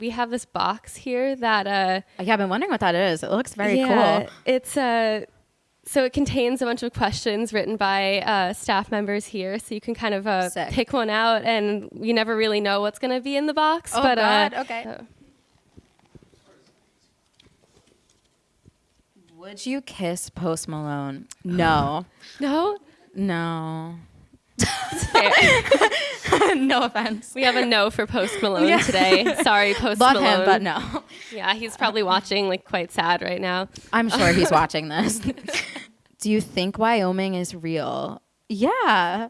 We have this box here that uh Yeah, I've been wondering what that is. It looks very yeah, cool. It's uh so it contains a bunch of questions written by uh, staff members here, so you can kind of uh, pick one out, and you never really know what's going to be in the box. Oh, but God, uh, okay. uh, Would you kiss Post Malone? No. no, no. No offense. we have a no for Post Malone Yeah. today. Sorry, Post Love Malone. him, but no. Yeah, he's probably watching, like quite sad right now. I'm sure he's watching this. Do you think Wyoming is real? Yeah.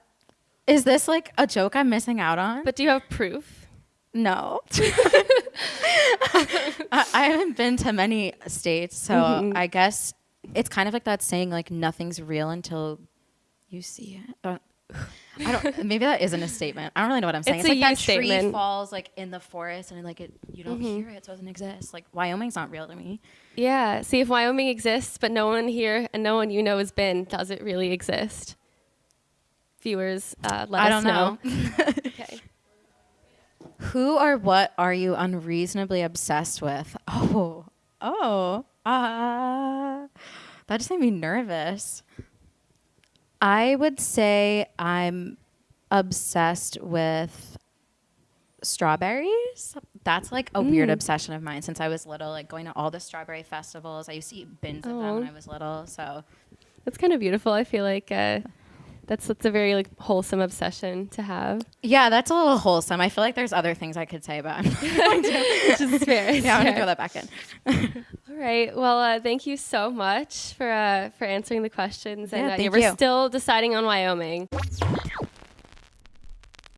Is this like a joke I'm missing out on? But do you have proof? no. I, I haven't been to many states, so Mhm. I guess it's kind of like that saying like nothing's real until you see it. Uh, I don't. Maybe that isn't a statement. I don't really know what I'm saying. It's It's, a like that tree statement. falls like in the forest and like it, you don't Mhm. hear it, so it doesn't exist. Like Wyoming's not real to me. Yeah. See if Wyoming exists, but no one here and no one you know has been. Does it really exist? Viewers, uh, let I us don't know. okay. Who or what are you unreasonably obsessed with? Oh, oh, ah, that just made me nervous. I would say I'm obsessed with strawberries. That's like a weird Mm. obsession of mine since I was little, like going to all the strawberry festivals. I used to eat bins of them when. I was little. So That's kind of beautiful. I feel like uh, that's that's a very like wholesome obsession to have. yeah, that's a little wholesome. I feel like there's other things I could say, but I'm going to. Which is fair. yeah, I'm gonna throw that back in. All right. Well, uh, thank you so much for uh, for answering the questions. And Yeah, uh, thank we're you. still deciding on Wyoming.